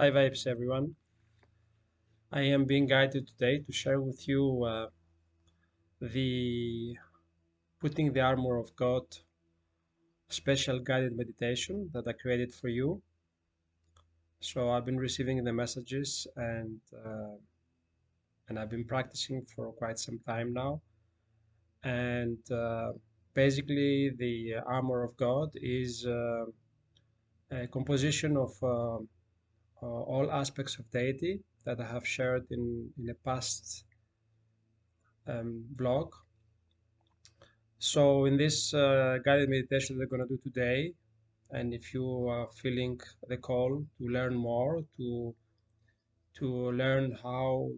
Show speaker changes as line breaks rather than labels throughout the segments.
Hi Vibes everyone. I am being guided today to share with you uh, the Putting the Armor of God special guided meditation that I created for you. So I've been receiving the messages and uh, and I've been practicing for quite some time now. And uh, basically the armor of God is uh, a composition of uh, all aspects of deity that I have shared in, in a past um, blog. So in this uh, guided meditation that we're going to do today, and if you are feeling the call to learn more, to to learn how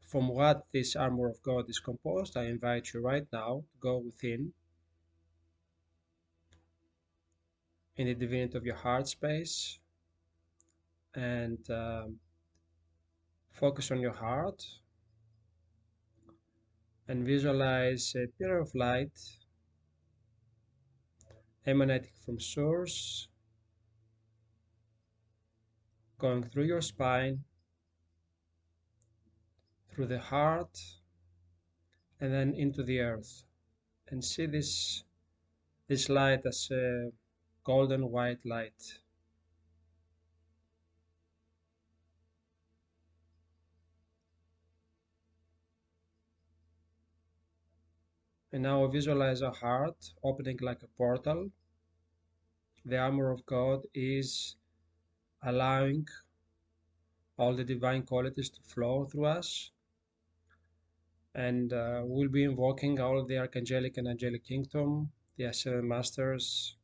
from what this armor of God is composed, I invite you right now to go within in the divinity of your heart space and um, focus on your heart and visualize a pillar of light emanating from source going through your spine through the heart and then into the earth and see this this light as a golden white light And now visualize a heart opening like a portal. The armor of God is allowing all the divine qualities to flow through us. And uh, we'll be invoking all the archangelic and angelic kingdom, the ascended masters,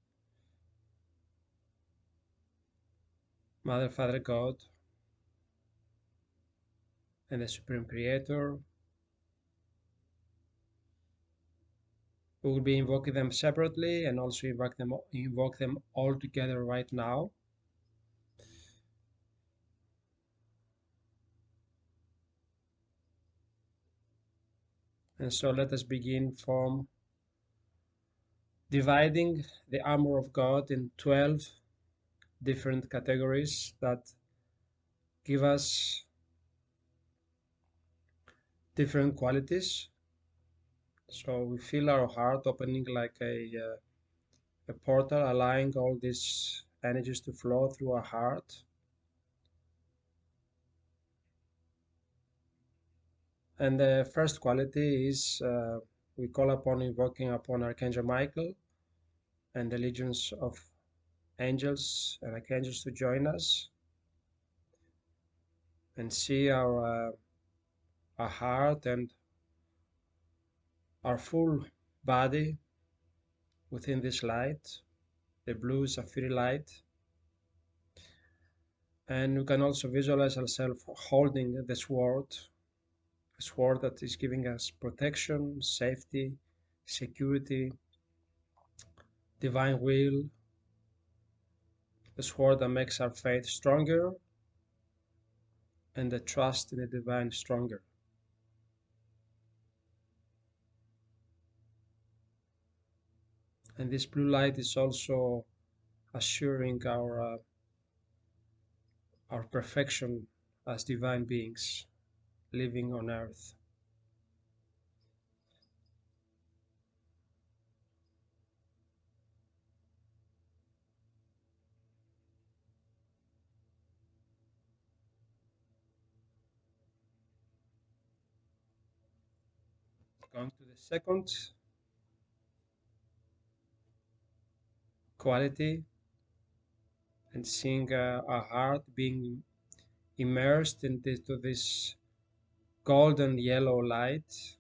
Mother, Father God, and the Supreme Creator, We will be invoking them separately and also invoke them, invoke them all together right now. And so let us begin from dividing the armor of God in 12 different categories that give us different qualities so we feel our heart opening like a, uh, a portal, allowing all these energies to flow through our heart. And the first quality is uh, we call upon invoking upon Archangel Michael and the legions of angels and archangels to join us and see our uh, our heart and our full body within this light, the blue sapphire light. And we can also visualize ourselves holding the sword, a sword that is giving us protection, safety, security, divine will, the sword that makes our faith stronger and the trust in the divine stronger. And this blue light is also assuring our uh, our perfection as divine beings living on earth. Going to the second quality and seeing uh, a heart being immersed into this golden yellow light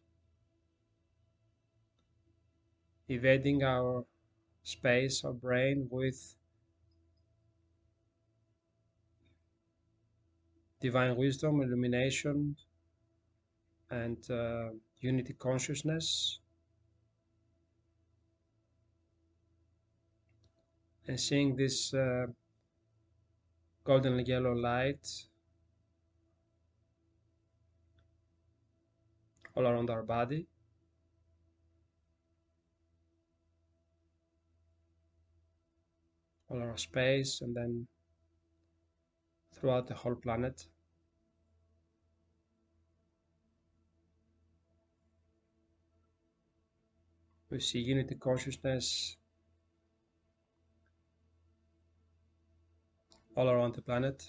evading our space our brain with divine wisdom illumination and uh, unity consciousness and seeing this uh, golden yellow light all around our body. all our space and then throughout the whole planet. We see unity consciousness all around the planet.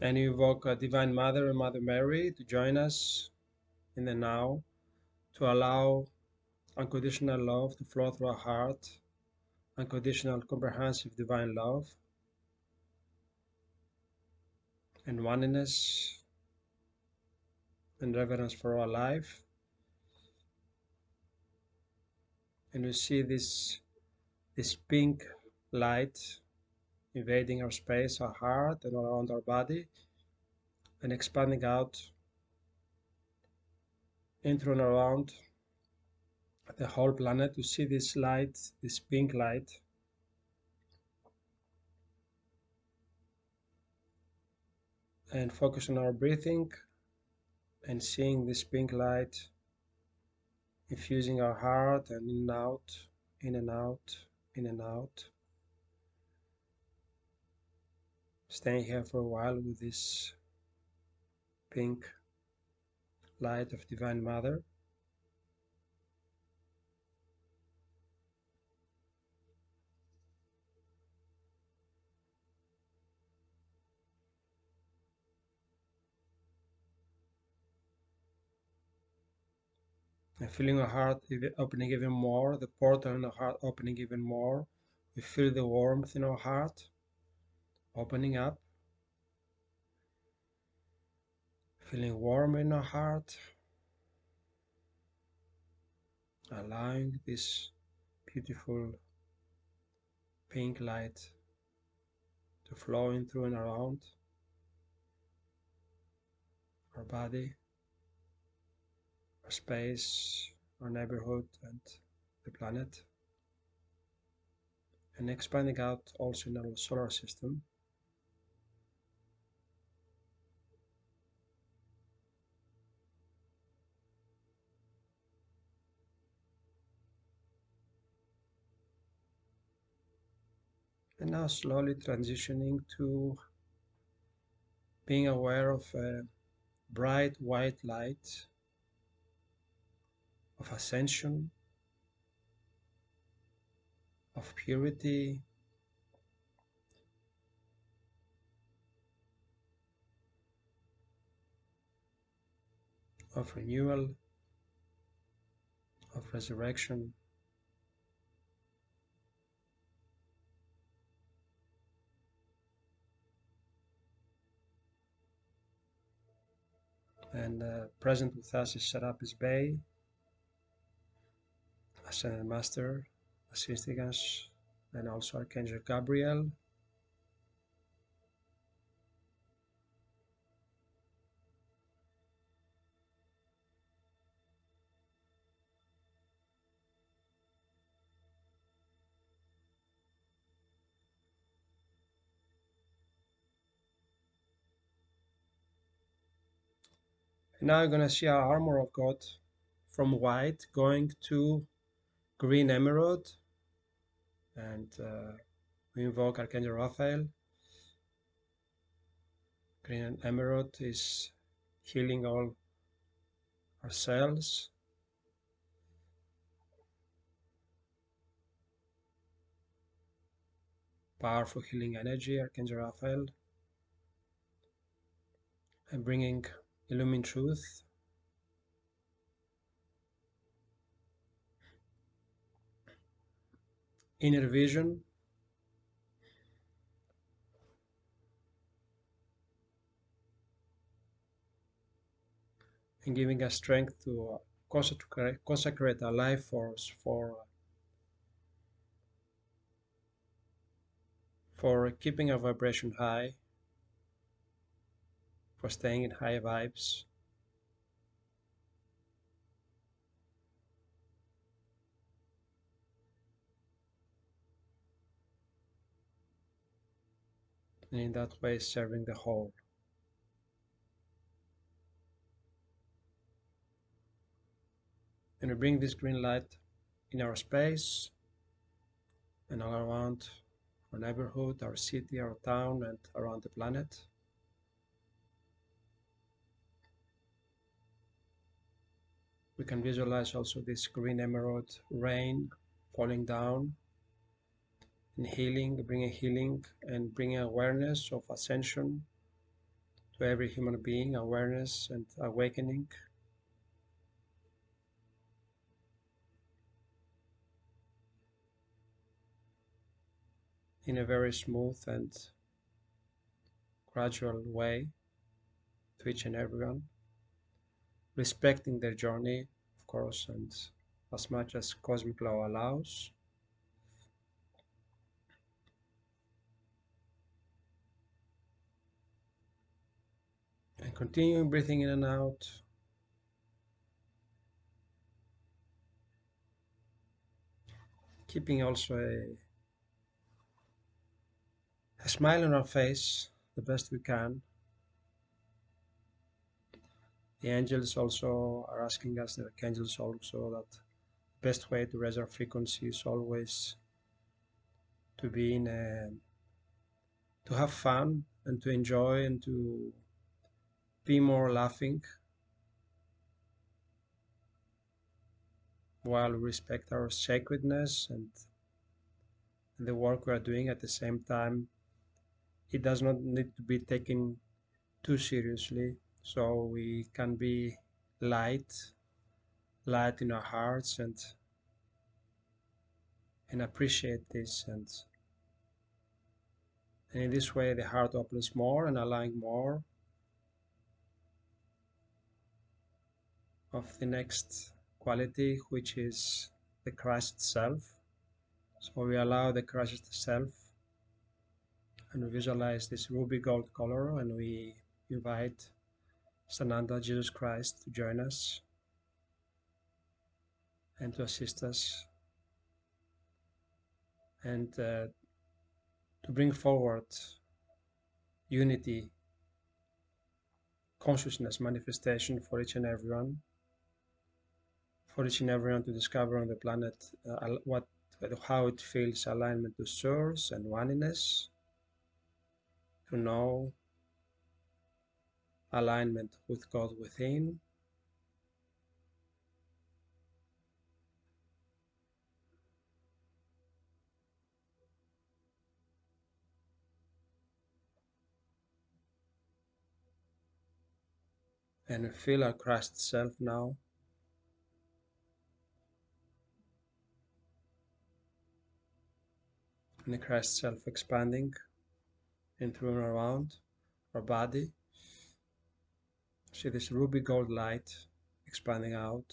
And you invoke a Divine Mother and Mother Mary to join us in the now, to allow unconditional love to flow through our heart, unconditional, comprehensive divine love, and oneness reverence for our life. And we see this, this pink light invading our space, our heart, and around our body, and expanding out into and around the whole planet to see this light, this pink light. And focus on our breathing and seeing this pink light infusing our heart and in and out, in and out, in and out. Staying here for a while with this pink light of Divine Mother. Feeling our heart opening even more, the portal in our heart opening even more. We feel the warmth in our heart opening up, feeling warm in our heart, allowing this beautiful pink light to flow in through and around our body our space, our neighborhood, and the planet, and expanding out also in our solar system. And now slowly transitioning to being aware of a bright white light of ascension, of purity, of renewal, of resurrection. And uh, present with us is Serapis Bey, Ascended Master assisting us and also Archangel Gabriel. Now you're going to see our armor of God from white going to green emerald and uh, we invoke Archangel Raphael. Green emerald is healing all our cells. Powerful healing energy, Archangel Raphael. And bringing illumined truth inner vision and giving us strength to uh, consecrate, consecrate our life force for uh, for keeping our vibration high, for staying in high vibes. And in that way serving the whole. And we bring this green light in our space and all around our neighborhood, our city, our town, and around the planet. We can visualize also this green emerald rain falling down and healing, bringing healing and bringing awareness of ascension to every human being, awareness and awakening. in a very smooth and gradual way to each and everyone, respecting their journey, of course, and as much as cosmic law allows. And continuing breathing in and out. Keeping also a a smile on our face the best we can. The angels also are asking us, the archangels also, that the best way to raise our frequency is always to be in a, to have fun and to enjoy and to be more laughing. While we respect our sacredness and the work we are doing at the same time it does not need to be taken too seriously. So we can be light light in our hearts and and appreciate this and and in this way the heart opens more and allowing more of the next quality which is the Christ itself so we allow the Christ itself and we visualize this ruby gold color and we invite Sananda, Jesus Christ, to join us and to assist us and uh, to bring forward unity, consciousness manifestation for each and everyone, for each and everyone to discover on the planet uh, what how it feels alignment to source and oneness to know alignment with God within. And feel our Christ self now. And the Christ self expanding and through and around our body. See this ruby gold light expanding out.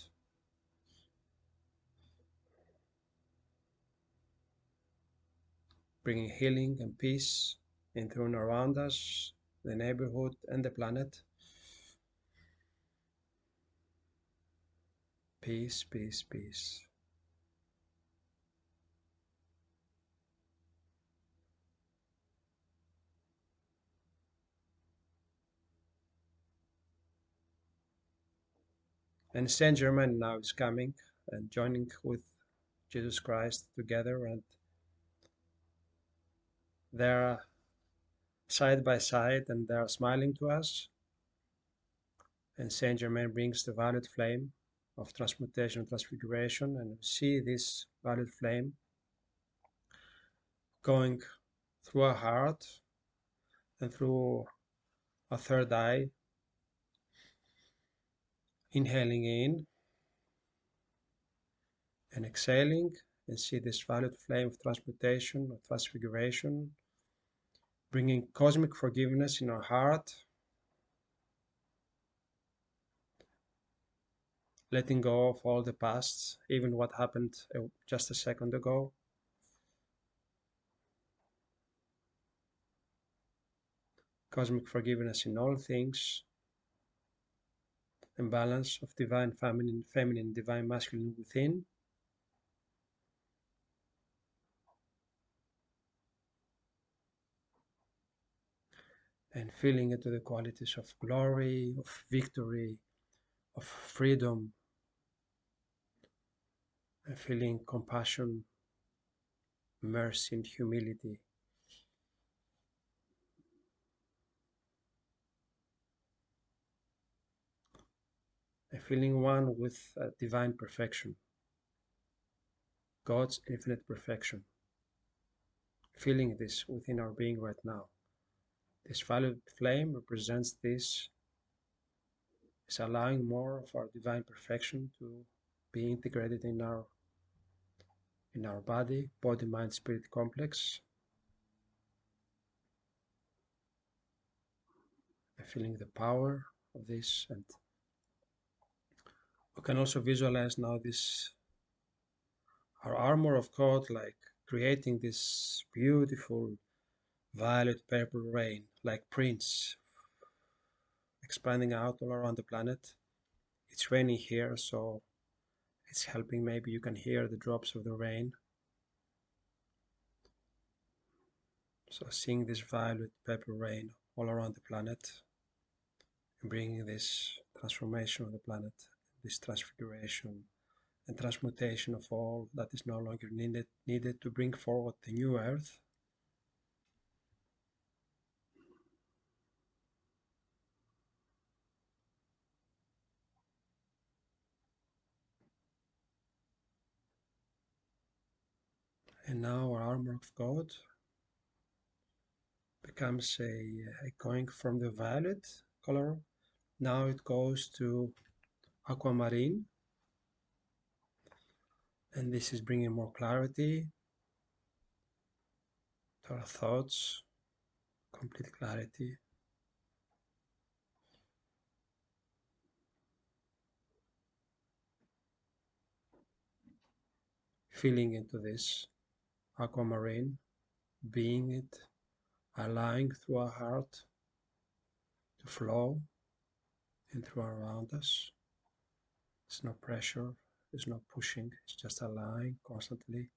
Bringing healing and peace in through and around us, the neighborhood and the planet. Peace, peace, peace. And Saint Germain now is coming and joining with Jesus Christ together, and they're side by side and they're smiling to us. And Saint Germain brings the violet flame of transmutation and transfiguration, and see this violet flame going through our heart and through our third eye inhaling in and exhaling and see this violet flame of transmutation or transfiguration bringing cosmic forgiveness in our heart letting go of all the past even what happened uh, just a second ago. Cosmic forgiveness in all things and balance of divine feminine, feminine, divine masculine within. And feeling into the qualities of glory, of victory, of freedom, and feeling compassion, mercy, and humility. Feeling one with uh, divine perfection, God's infinite perfection. Feeling this within our being right now. This violet flame represents this, is allowing more of our divine perfection to be integrated in our in our body, body, mind, spirit complex. And feeling the power of this and we can also visualize now this our armor of God like creating this beautiful violet purple rain like prints expanding out all around the planet. It's raining here, so it's helping. Maybe you can hear the drops of the rain. So seeing this violet purple rain all around the planet and bringing this transformation of the planet, this transfiguration and transmutation of all that is no longer needed, needed to bring forward the new earth. And now our armor of God becomes a, a going from the violet color. Now it goes to aquamarine and this is bringing more clarity to our thoughts complete clarity feeling into this aquamarine, being it, allowing through our heart to flow and through around us. There's no pressure, there's no pushing, it's just allowing constantly.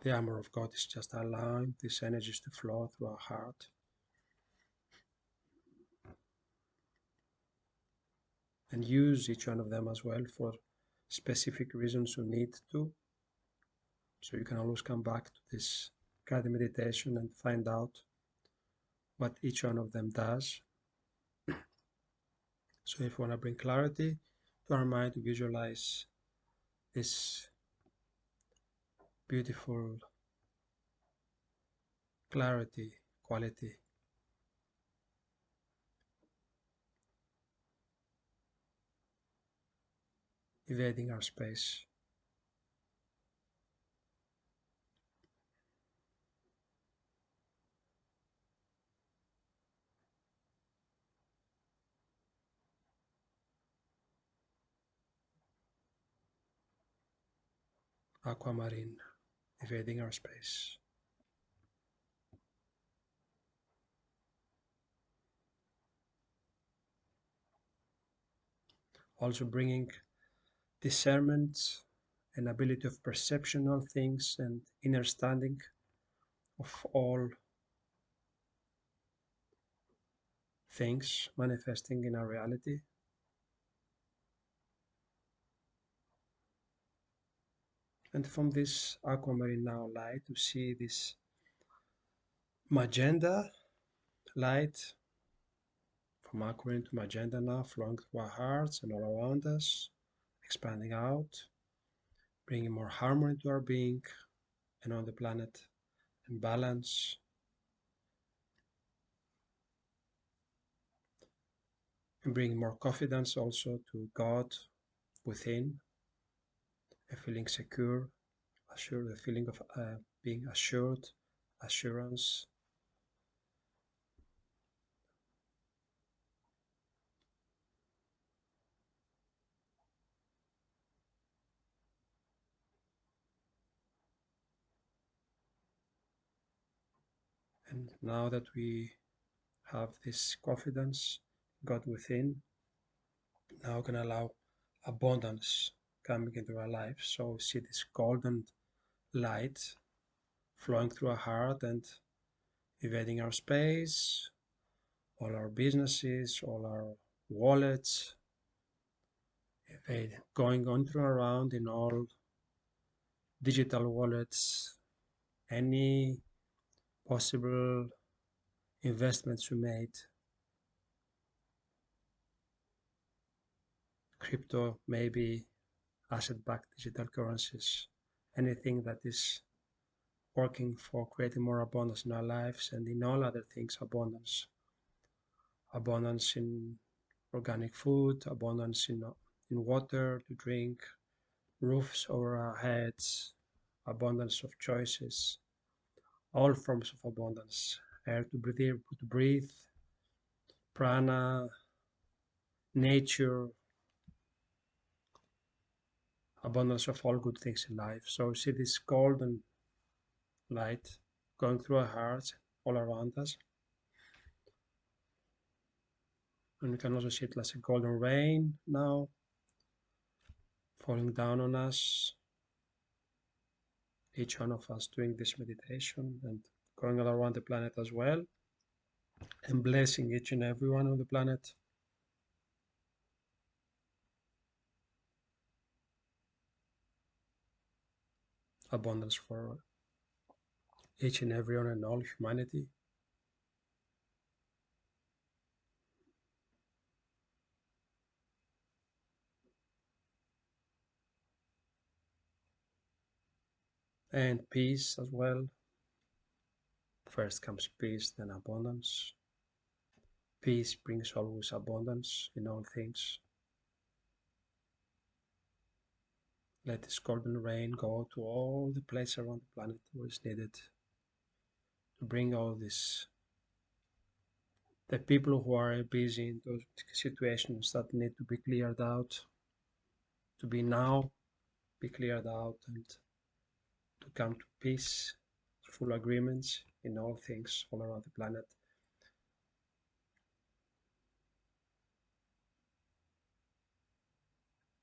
The armor of God is just allowing these energies to flow through our heart. And use each one of them as well for specific reasons you need to. So you can always come back to this guided meditation and find out what each one of them does. So if you want to bring clarity to our mind to visualize this beautiful clarity quality evading our space. Aquamarine, evading our space. Also bringing discernment and ability of perception of things and understanding of all things manifesting in our reality. And from this aquamarine now light, to see this magenta light from aquamarine to magenta now flowing through our hearts and all around us expanding out, bringing more harmony to our being and on the planet, and balance. And bring more confidence also to God within, a feeling secure, assured, a feeling of uh, being assured, assurance, And now that we have this confidence, God within, now can allow abundance coming into our lives. So we see this golden light flowing through our heart and invading our space, all our businesses, all our wallets, going on through around in all digital wallets, any possible investments we made, crypto, maybe asset-backed digital currencies, anything that is working for creating more abundance in our lives and in all other things, abundance. Abundance in organic food, abundance in, in water to drink, roofs over our heads, abundance of choices, all forms of abundance, air to breathe, to breathe, prana, nature, abundance of all good things in life. So see this golden light going through our hearts all around us. And we can also see it like a golden rain now falling down on us. Each one of us doing this meditation and going all around the planet as well and blessing each and every one on the planet. Abundance for each and everyone and all humanity. And peace as well. First comes peace, then abundance. Peace brings always abundance in all things. Let this golden rain go to all the places around the planet where it's needed to bring all this. The people who are busy in those situations that need to be cleared out, to be now, be cleared out and to come to peace, full agreements in all things all around the planet.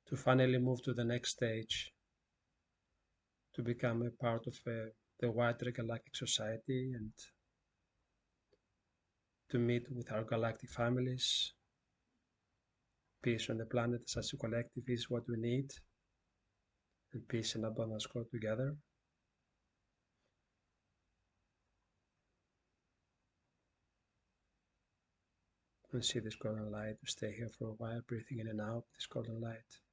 To finally move to the next stage, to become a part of a, the wider galactic society and to meet with our galactic families. Peace on the planet as a collective is what we need, and peace and abundance go together. and see this golden light. We Stay here for a while, breathing in and out this golden light.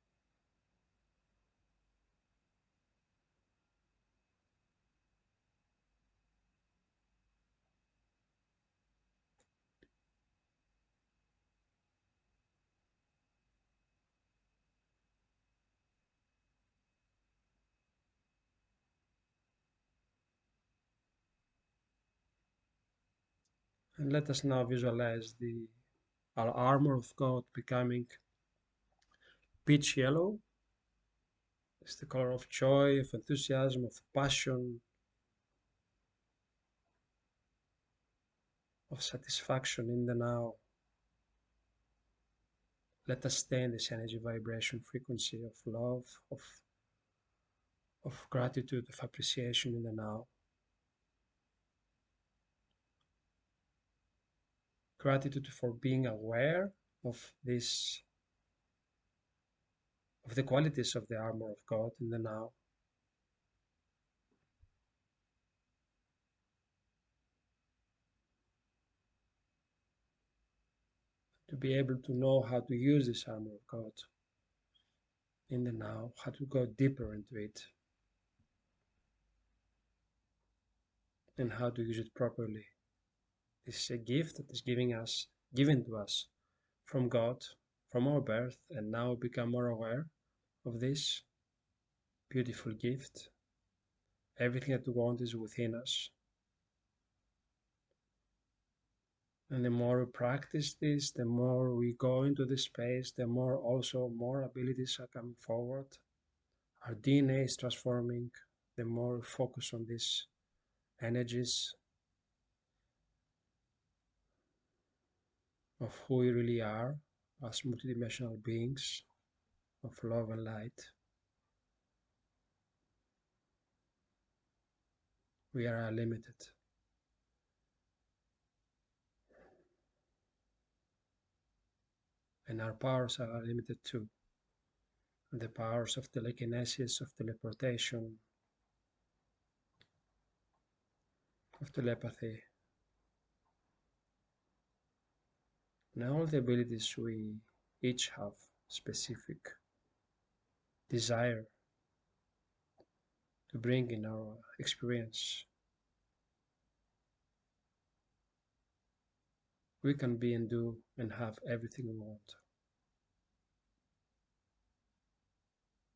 And let us now visualize the our armor of God becoming peach yellow. It's the color of joy, of enthusiasm, of passion, of satisfaction in the now. Let us stay in this energy vibration frequency of love, of, of gratitude, of appreciation in the now. Gratitude for being aware of this, of the qualities of the armor of God in the now. To be able to know how to use this armor of God in the now, how to go deeper into it, and how to use it properly. This is a gift that is giving us, given to us from God, from our birth, and now become more aware of this beautiful gift. Everything that we want is within us. And the more we practice this, the more we go into this space, the more also more abilities are coming forward. Our DNA is transforming, the more we focus on these energies of who we really are as multidimensional beings of love and light. We are unlimited. And our powers are limited too. the powers of telekinesis, of teleportation, of telepathy, and all the abilities we each have specific desire to bring in our experience. We can be and do and have everything we want.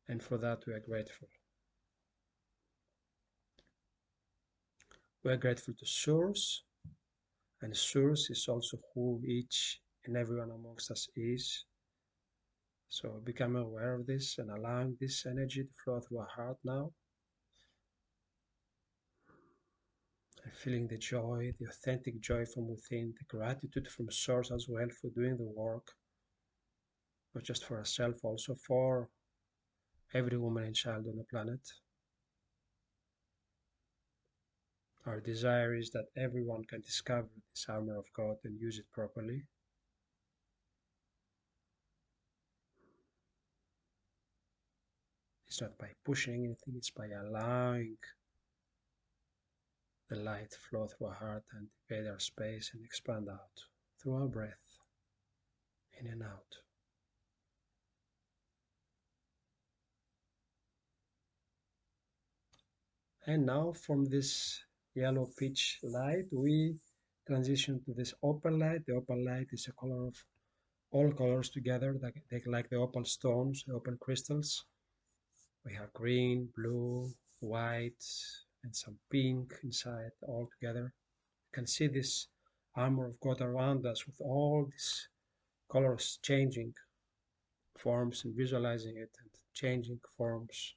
And for that, we are grateful. We are grateful to Source, and Source is also who each and everyone amongst us is. So become aware of this and allowing this energy to flow through our heart now. And feeling the joy, the authentic joy from within, the gratitude from Source as well for doing the work, not just for ourselves, also for every woman and child on the planet. Our desire is that everyone can discover this armor of God and use it properly. Not by pushing anything, it's by allowing the light flow through our heart and invade our space and expand out through our breath, in and out. And now from this yellow pitch light, we transition to this opal light. The opal light is a color of all colors together, they like the opal stones, the opal crystals. We have green, blue, white, and some pink inside all together. You can see this armor of God around us with all these colors changing forms and visualizing it and changing forms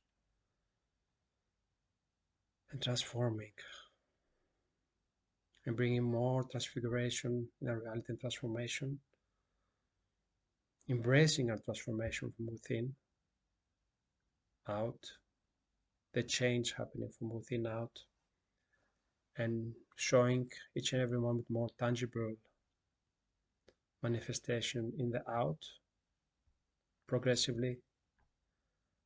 and transforming and bringing more transfiguration in our reality and transformation, embracing our transformation from within out, the change happening from within out, and showing each and every moment more tangible manifestation in the out progressively,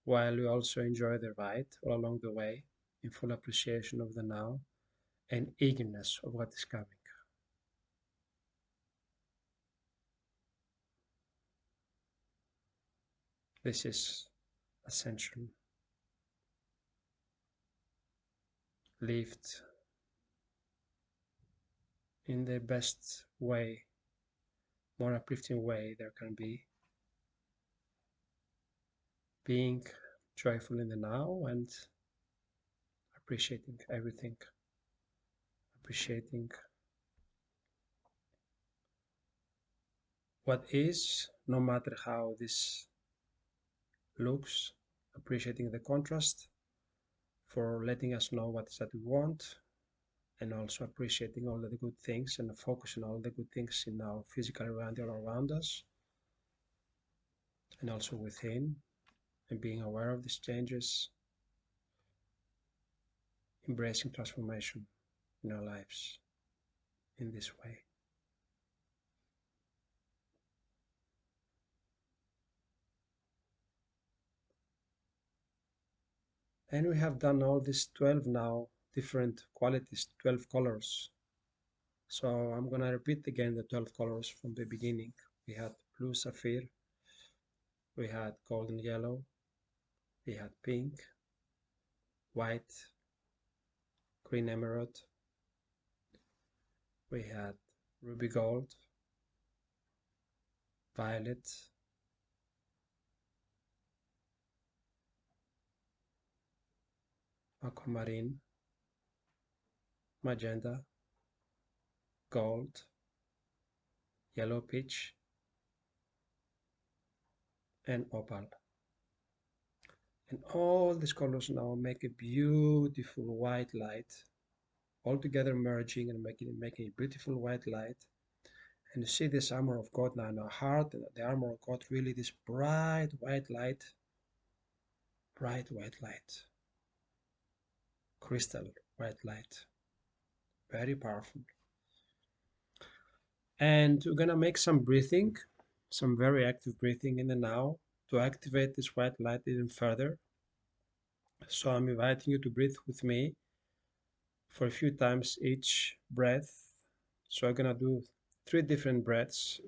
while we also enjoy the ride all along the way in full appreciation of the now and eagerness of what is coming. This is ascension. Lived in the best way, more uplifting way there can be. Being joyful in the now and appreciating everything appreciating what is, no matter how this looks, appreciating the contrast for letting us know what is that we want and also appreciating all the good things and focusing on all the good things in our physical reality all around us and also within and being aware of these changes, embracing transformation in our lives in this way. And we have done all these 12 now different qualities, 12 colors. So I'm gonna repeat again the 12 colors from the beginning. We had blue sapphire, we had golden yellow, we had pink, white, green emerald, we had ruby gold, violet, aquamarine, magenta, gold, yellow peach, and opal. And all these colors now make a beautiful white light all together merging and making, making a beautiful white light. And you see this armor of God now in our heart, and the armor of God really this bright white light, bright white light, crystal white light, very powerful. And we're gonna make some breathing, some very active breathing in the now, to activate this white light even further. So I'm inviting you to breathe with me for a few times each breath. So I'm gonna do three different breaths.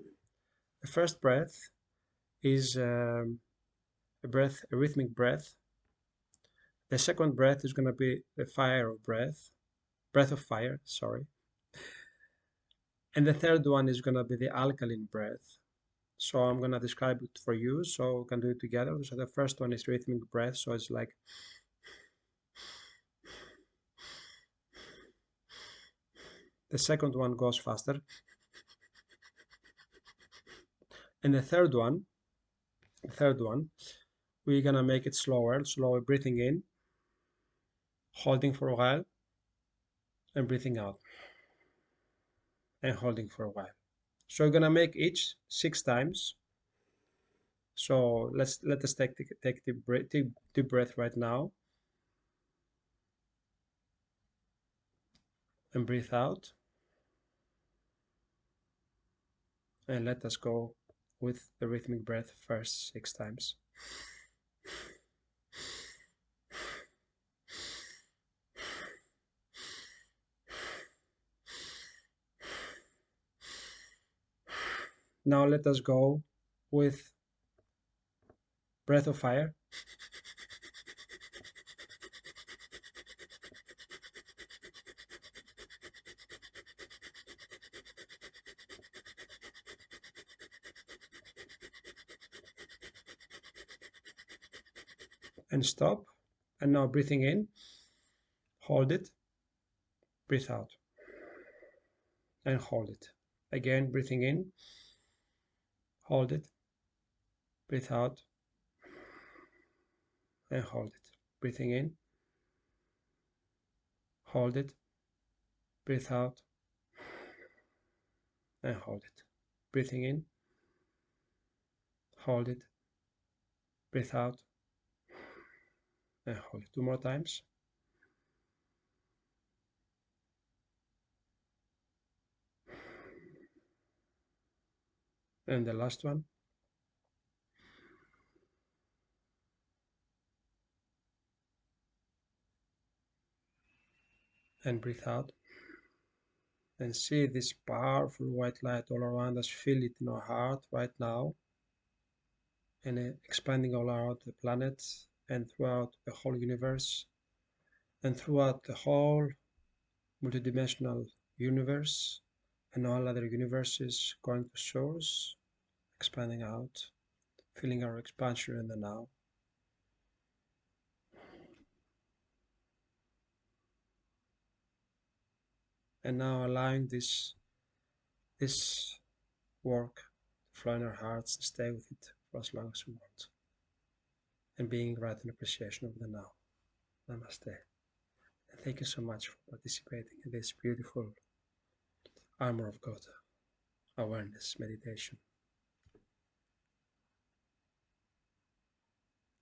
The first breath is um, a breath, a rhythmic breath. The second breath is gonna be the fire of breath, breath of fire, sorry. And the third one is gonna be the alkaline breath. So I'm gonna describe it for you so we can do it together. So the first one is rhythmic breath, so it's like The second one goes faster. And the third one, the third one, we're gonna make it slower, slower breathing in, holding for a while, and breathing out, and holding for a while. So we're gonna make each six times. So let's let us take take deep breath, deep, deep breath right now, and breathe out. and let us go with the rhythmic breath first six times. Now let us go with breath of fire. and stop. And now breathing in, hold it, breathe out, and hold it. Again, breathing in, hold it, breathe out, and hold it. Breathing in, hold it, breathe out, and hold it. Breathing in, hold it, breathe out, and hold it two more times. And the last one. And breathe out. And see this powerful white light all around us. Feel it in our heart right now. And expanding all around the planet and throughout the whole universe and throughout the whole multidimensional universe and all other universes going to source, expanding out, feeling our expansion in the now. And now allowing this this work to flow in our hearts and stay with it for as long as we want and being right in appreciation of the now. Namaste. And thank you so much for participating in this beautiful Armor of God awareness meditation.